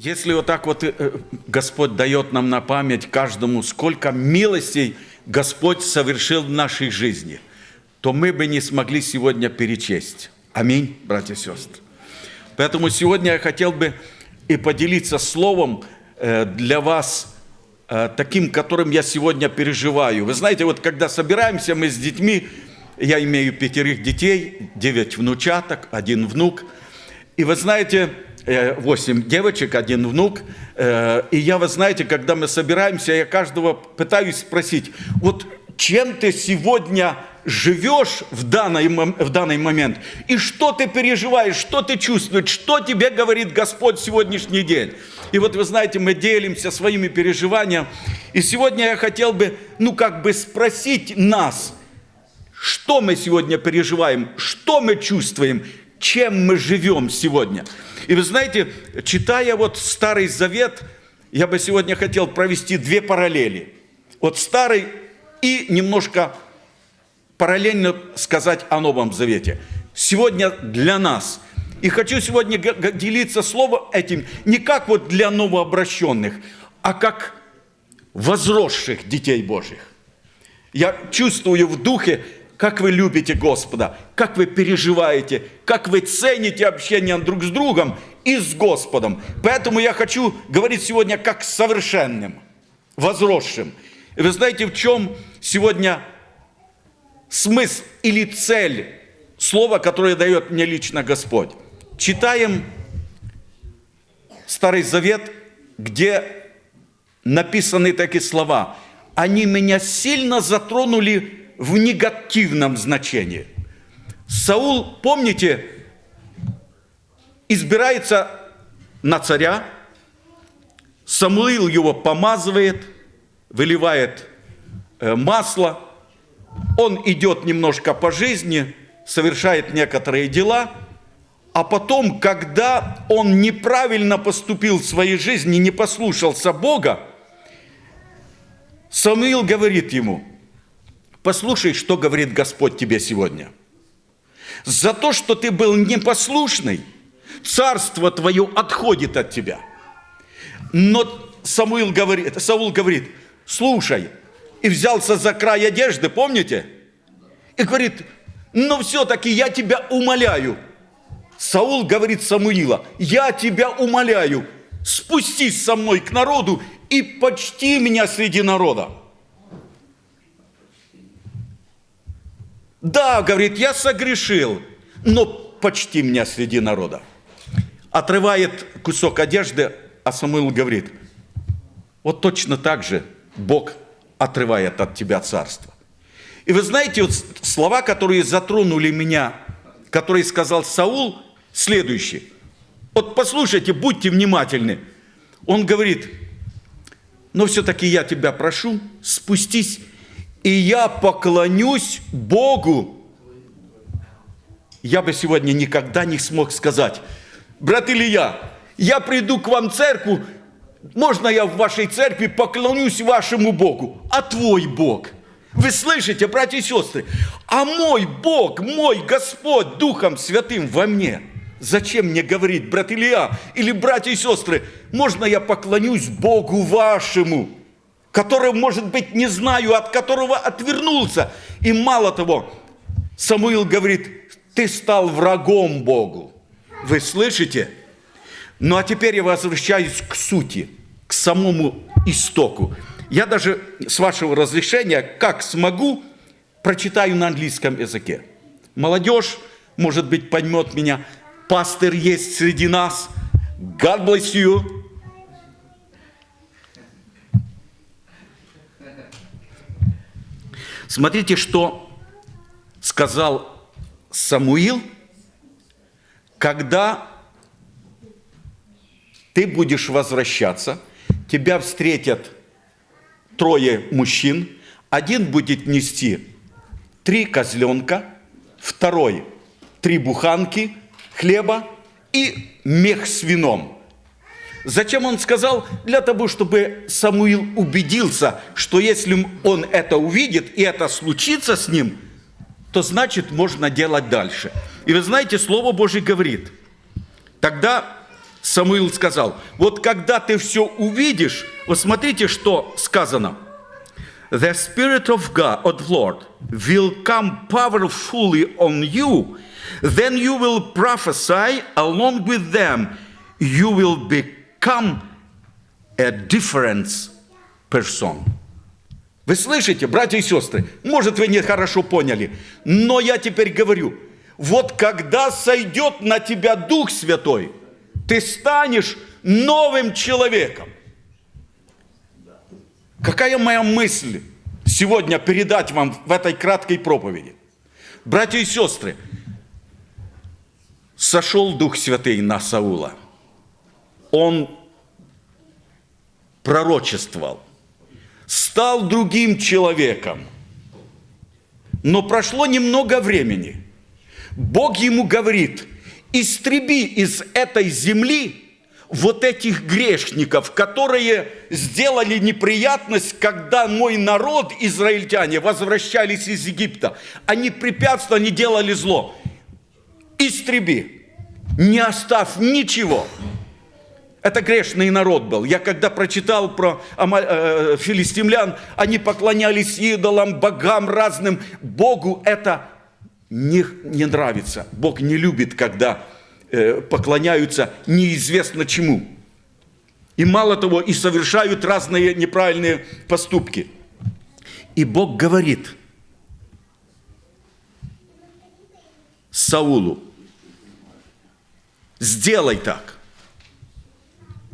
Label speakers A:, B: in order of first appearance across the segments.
A: Если вот так вот э, Господь дает нам на память каждому, сколько милостей Господь совершил в нашей жизни, то мы бы не смогли сегодня перечесть. Аминь, братья и сестры. Поэтому сегодня я хотел бы и поделиться словом э, для вас, э, таким, которым я сегодня переживаю. Вы знаете, вот когда собираемся мы с детьми, я имею пятерых детей, девять внучаток, один внук, и вы знаете, 8 девочек, один внук. Э, и я, вы знаете, когда мы собираемся, я каждого пытаюсь спросить, вот чем ты сегодня живешь в данный, в данный момент, и что ты переживаешь, что ты чувствуешь, что тебе говорит Господь сегодняшний день. И вот вы знаете, мы делимся своими переживаниями. И сегодня я хотел бы, ну как бы спросить нас, что мы сегодня переживаем, что мы чувствуем, чем мы живем сегодня. И вы знаете, читая вот Старый Завет, я бы сегодня хотел провести две параллели. Вот Старый и немножко параллельно сказать о Новом Завете. Сегодня для нас. И хочу сегодня делиться словом этим не как вот для новообращенных, а как возросших детей Божьих. Я чувствую в духе, как вы любите Господа, как вы переживаете, как вы цените общение друг с другом и с Господом. Поэтому я хочу говорить сегодня как совершенным, возросшим. И вы знаете, в чем сегодня смысл или цель слова, которое дает мне лично Господь? Читаем Старый Завет, где написаны такие слова. Они меня сильно затронули в негативном значении. Саул, помните, избирается на царя, Самуил его помазывает, выливает э, масло, он идет немножко по жизни, совершает некоторые дела, а потом, когда он неправильно поступил в своей жизни, не послушался Бога, Самуил говорит ему – Послушай, что говорит Господь тебе сегодня. За то, что ты был непослушный, царство твое отходит от тебя. Но Самуил говорит, Саул говорит, слушай, и взялся за край одежды, помните? И говорит, но все-таки я тебя умоляю. Саул говорит Самуила, я тебя умоляю, спустись со мной к народу и почти меня среди народа. Да, говорит, я согрешил, но почти меня среди народа. Отрывает кусок одежды, а Самуил говорит, вот точно так же Бог отрывает от тебя царство. И вы знаете, вот слова, которые затронули меня, которые сказал Саул, следующие. Вот послушайте, будьте внимательны. Он говорит, но все-таки я тебя прошу, спустись и я поклонюсь Богу. Я бы сегодня никогда не смог сказать, брат Илья, я приду к вам в церковь, можно я в вашей церкви поклонюсь вашему Богу, а твой Бог? Вы слышите, братья и сестры? А мой Бог, мой Господь Духом Святым во мне. Зачем мне говорить, брат Илья или братья и сестры, можно я поклонюсь Богу вашему? Который, может быть, не знаю, от которого отвернулся. И мало того, Самуил говорит, ты стал врагом Богу. Вы слышите? Ну а теперь я возвращаюсь к сути, к самому истоку. Я даже, с вашего разрешения, как смогу, прочитаю на английском языке. Молодежь, может быть, поймет меня. Пастор есть среди нас. God bless you. Смотрите, что сказал Самуил, когда ты будешь возвращаться, тебя встретят трое мужчин, один будет нести три козленка, второй три буханки хлеба и мех с вином – Зачем он сказал? Для того, чтобы Самуил убедился, что если он это увидит и это случится с ним, то значит можно делать дальше. И вы знаете, Слово Божье говорит, тогда Самуил сказал, вот когда ты все увидишь, вот смотрите, что сказано. The Spirit of God, of Lord, will come powerfully on you, then you will prophesy along with them. You will become a different person. Вы слышите, братья и сестры? Может, вы не хорошо поняли, но я теперь говорю, вот когда сойдет на тебя Дух Святой, ты станешь новым человеком. Какая моя мысль сегодня передать вам в этой краткой проповеди? Братья и сестры, сошел Дух Святый на Саула. Он пророчествовал, стал другим человеком. Но прошло немного времени. Бог ему говорит, истреби из этой земли вот этих грешников, которые сделали неприятность, когда мой народ, израильтяне, возвращались из Египта. Они препятствовали, они делали зло. Истреби, не оставь ничего. Это грешный народ был. Я когда прочитал про э, филистимлян, они поклонялись идолам, богам разным. Богу это не, не нравится. Бог не любит, когда Э, поклоняются неизвестно чему. И мало того, и совершают разные неправильные поступки. И Бог говорит Саулу, сделай так.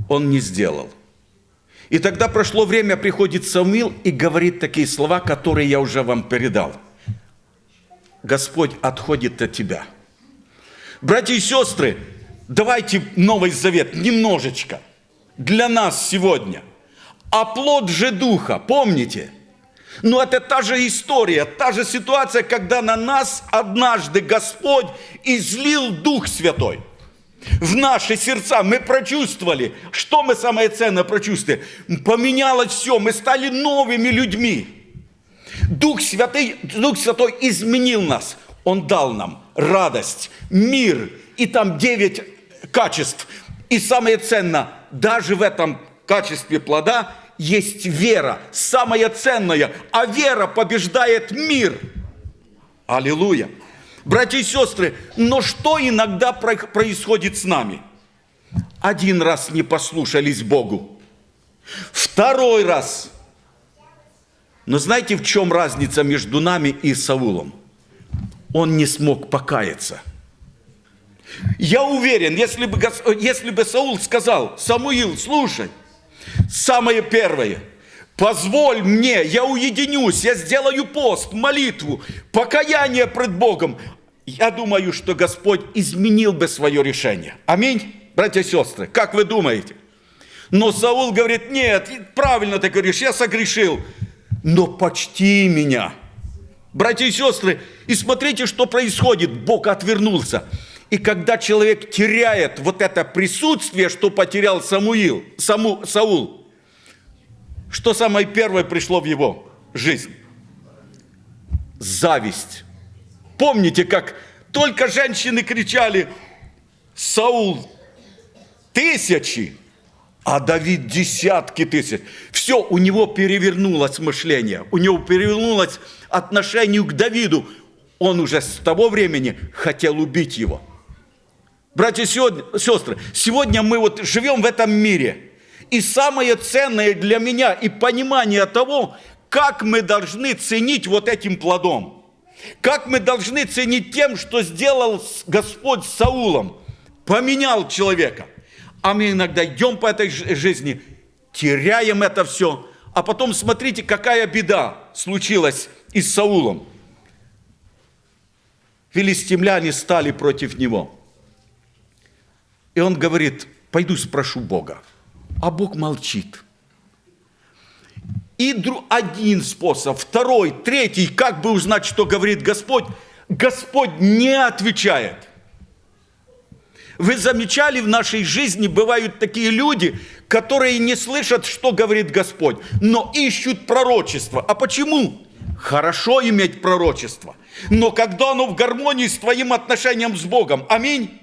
A: Он не сделал. И тогда прошло время, приходит Самуил и говорит такие слова, которые я уже вам передал. Господь отходит от тебя – Братья и сестры, давайте Новый Завет немножечко для нас сегодня. А плод же Духа, помните? Но это та же история, та же ситуация, когда на нас однажды Господь излил Дух Святой. В наши сердца мы прочувствовали, что мы самое ценное прочувствовали. Поменялось все, мы стали новыми людьми. Дух Святой, Дух Святой изменил нас. Он дал нам радость, мир, и там девять качеств. И самое ценное, даже в этом качестве плода есть вера, самое ценное, а вера побеждает мир. Аллилуйя. Братья и сестры, но что иногда происходит с нами? Один раз не послушались Богу, второй раз. Но знаете, в чем разница между нами и Саулом? он не смог покаяться. Я уверен, если бы, если бы Саул сказал, Самуил, слушай, самое первое, позволь мне, я уединюсь, я сделаю пост, молитву, покаяние пред Богом, я думаю, что Господь изменил бы свое решение. Аминь, братья и сестры, как вы думаете? Но Саул говорит, нет, правильно ты говоришь, я согрешил, но почти меня – Братья и сестры, и смотрите, что происходит. Бог отвернулся. И когда человек теряет вот это присутствие, что потерял Самуил, Саму, Саул, что самое первое пришло в его жизнь? Зависть. Помните, как только женщины кричали, Саул тысячи, а Давид десятки тысяч. Все, у него перевернулось мышление, у него перевернулось отношение к Давиду. Он уже с того времени хотел убить его. Братья и сестры, сегодня мы вот живем в этом мире. И самое ценное для меня и понимание того, как мы должны ценить вот этим плодом. Как мы должны ценить тем, что сделал Господь с Саулом. Поменял человека. А мы иногда идем по этой жизни, теряем это все, а потом смотрите, какая беда случилась и с Саулом. Филистимляне стали против него. И он говорит, пойду спрошу Бога. А Бог молчит. И один способ, второй, третий, как бы узнать, что говорит Господь, Господь не отвечает – вы замечали, в нашей жизни бывают такие люди, которые не слышат, что говорит Господь, но ищут пророчество. А почему? Хорошо иметь пророчество, но когда оно в гармонии с твоим отношением с Богом. Аминь.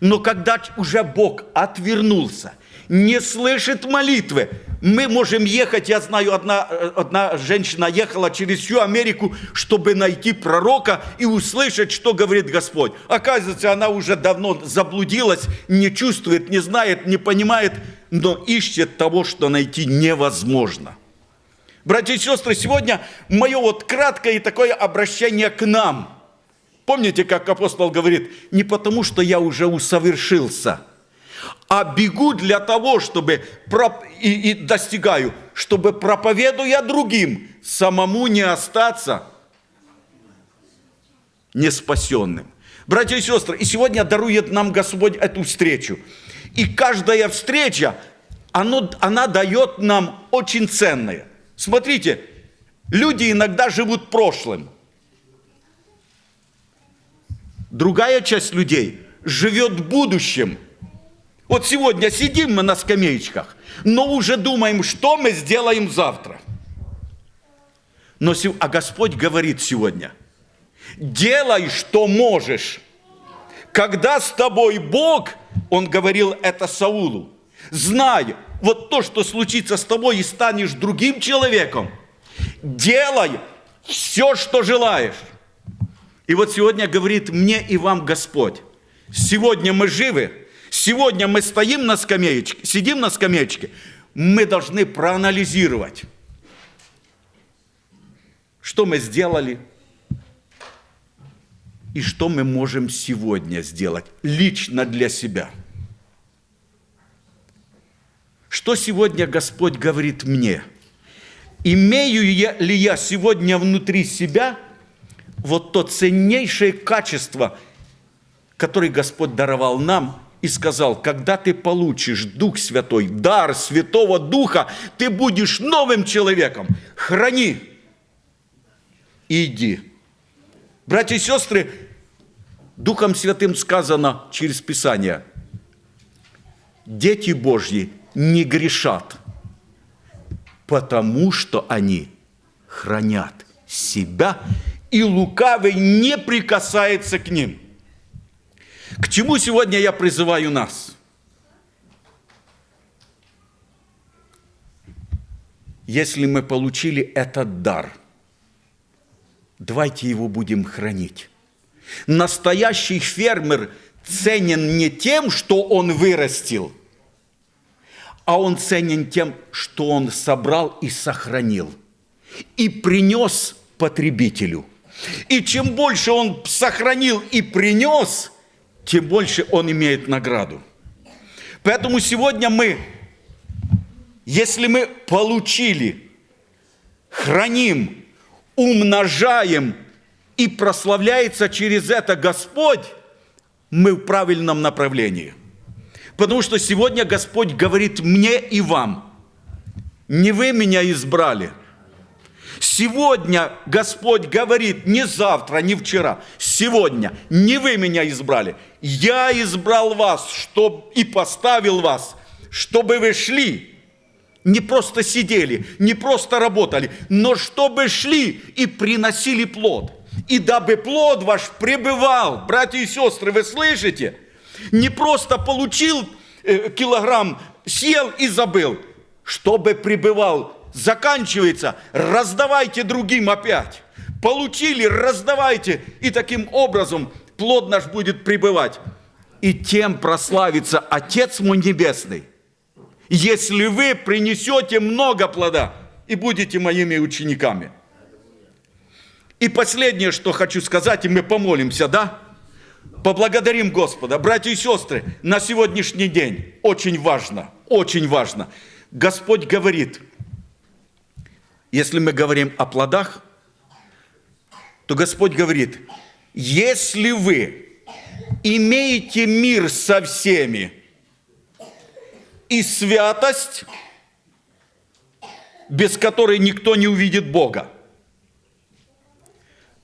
A: Но когда уже Бог отвернулся, не слышит молитвы, мы можем ехать, я знаю, одна, одна женщина ехала через всю Америку, чтобы найти пророка и услышать, что говорит Господь. Оказывается, она уже давно заблудилась, не чувствует, не знает, не понимает, но ищет того, что найти невозможно. Братья и сестры, сегодня мое вот краткое такое обращение к нам. Помните, как апостол говорит, не потому, что я уже усовершился – а бегу для того, чтобы и, и достигаю, чтобы проповедуя другим, самому не остаться неспасенным. Братья и сестры, и сегодня дарует нам Господь эту встречу. И каждая встреча, оно, она дает нам очень ценное. Смотрите, люди иногда живут прошлым. Другая часть людей живет будущим – вот сегодня сидим мы на скамеечках, но уже думаем, что мы сделаем завтра. Но, а Господь говорит сегодня, делай, что можешь. Когда с тобой Бог, Он говорил это Саулу, знай, вот то, что случится с тобой, и станешь другим человеком, делай все, что желаешь. И вот сегодня говорит мне и вам Господь, сегодня мы живы, Сегодня мы стоим на скамеечке, сидим на скамеечке, мы должны проанализировать, что мы сделали и что мы можем сегодня сделать лично для себя. Что сегодня Господь говорит мне? Имею ли я сегодня внутри себя вот то ценнейшее качество, которое Господь даровал нам – и сказал, когда ты получишь Дух Святой, дар Святого Духа, ты будешь новым человеком. Храни. Иди. Братья и сестры, Духом Святым сказано через Писание, дети Божьи не грешат, потому что они хранят себя, и лукавый не прикасается к ним – к чему сегодня я призываю нас? Если мы получили этот дар, давайте его будем хранить. Настоящий фермер ценен не тем, что он вырастил, а он ценен тем, что он собрал и сохранил, и принес потребителю. И чем больше он сохранил и принес – тем больше он имеет награду. Поэтому сегодня мы, если мы получили, храним, умножаем и прославляется через это Господь, мы в правильном направлении. Потому что сегодня Господь говорит мне и вам, не вы меня избрали – Сегодня Господь говорит, не завтра, не вчера, сегодня, не вы меня избрали, я избрал вас чтоб, и поставил вас, чтобы вы шли, не просто сидели, не просто работали, но чтобы шли и приносили плод. И дабы плод ваш пребывал, братья и сестры, вы слышите? Не просто получил э, килограмм, съел и забыл, чтобы пребывал заканчивается, раздавайте другим опять. Получили, раздавайте. И таким образом плод наш будет пребывать. И тем прославится Отец мой Небесный, если вы принесете много плода и будете моими учениками. И последнее, что хочу сказать, и мы помолимся, да? Поблагодарим Господа. Братья и сестры, на сегодняшний день очень важно, очень важно. Господь говорит – если мы говорим о плодах, то Господь говорит, если вы имеете мир со всеми и святость, без которой никто не увидит Бога,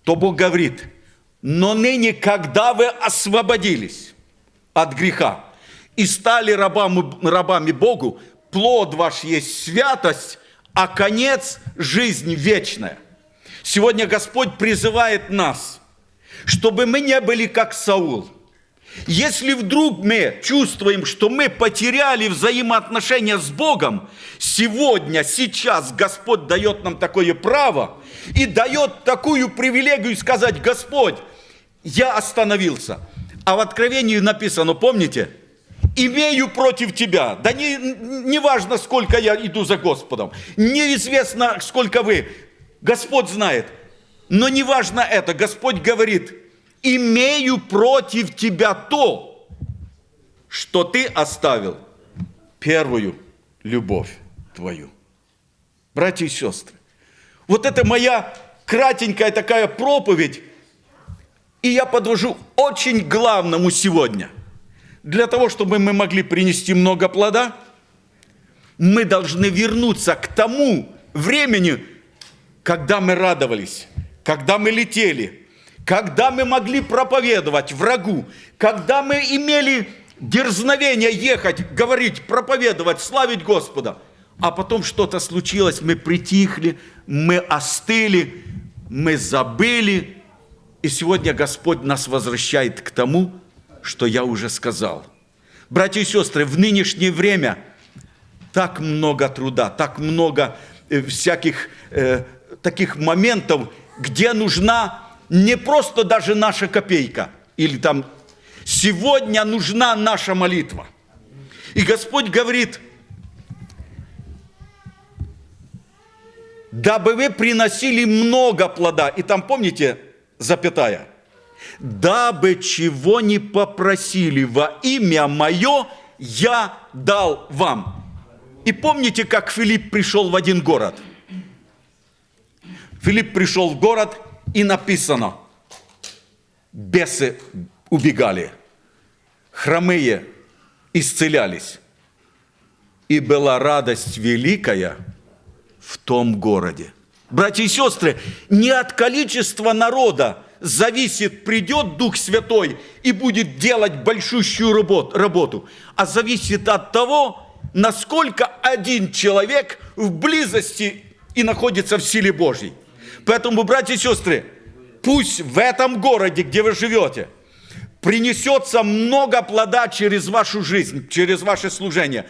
A: то Бог говорит, но ныне, когда вы освободились от греха и стали рабами, рабами Богу, плод ваш есть святость, а конец – жизнь вечная. Сегодня Господь призывает нас, чтобы мы не были как Саул. Если вдруг мы чувствуем, что мы потеряли взаимоотношения с Богом, сегодня, сейчас Господь дает нам такое право и дает такую привилегию сказать, Господь, я остановился. А в Откровении написано, помните, имею против тебя. Да не, не важно, сколько я иду за Господом. Неизвестно, сколько вы. Господь знает. Но не важно это. Господь говорит, имею против тебя то, что ты оставил первую любовь твою. Братья и сестры, вот это моя кратенькая такая проповедь, и я подвожу очень главному сегодня. Для того, чтобы мы могли принести много плода, мы должны вернуться к тому времени, когда мы радовались, когда мы летели – когда мы могли проповедовать врагу, когда мы имели дерзновение ехать, говорить, проповедовать, славить Господа, а потом что-то случилось, мы притихли, мы остыли, мы забыли, и сегодня Господь нас возвращает к тому, что я уже сказал. Братья и сестры, в нынешнее время так много труда, так много э, всяких э, таких моментов, где нужна не просто даже наша копейка или там сегодня нужна наша молитва. И Господь говорит, дабы вы приносили много плода. И там, помните, запятая, дабы чего не попросили во имя мое, я дал вам. И помните, как Филипп пришел в один город? Филипп пришел в город – и написано, бесы убегали, хромые исцелялись. И была радость великая в том городе. Братья и сестры, не от количества народа зависит, придет Дух Святой и будет делать большущую работу, а зависит от того, насколько один человек в близости и находится в силе Божьей. Поэтому, братья и сестры, пусть в этом городе, где вы живете, принесется много плода через вашу жизнь, через ваше служение.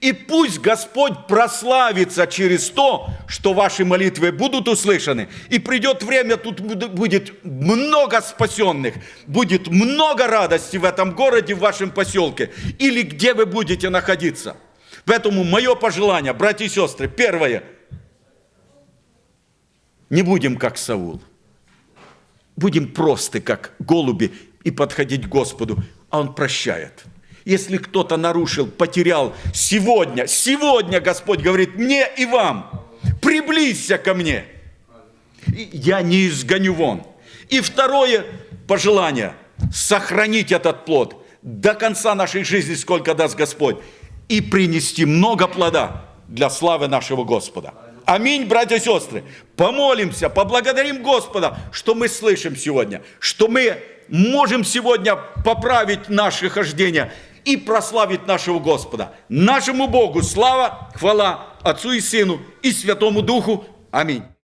A: И пусть Господь прославится через то, что ваши молитвы будут услышаны. И придет время, тут будет много спасенных, будет много радости в этом городе, в вашем поселке, или где вы будете находиться. Поэтому мое пожелание, братья и сестры, первое – не будем как Саул. Будем просты, как голуби, и подходить к Господу, а Он прощает. Если кто-то нарушил, потерял, сегодня, сегодня Господь говорит мне и вам, приблизься ко мне. Я не изгоню вон. И второе пожелание – сохранить этот плод до конца нашей жизни, сколько даст Господь, и принести много плода для славы нашего Господа. Аминь, братья и сестры. Помолимся, поблагодарим Господа, что мы слышим сегодня, что мы можем сегодня поправить наше хождение и прославить нашего Господа. Нашему Богу слава, хвала Отцу и Сыну и Святому Духу. Аминь.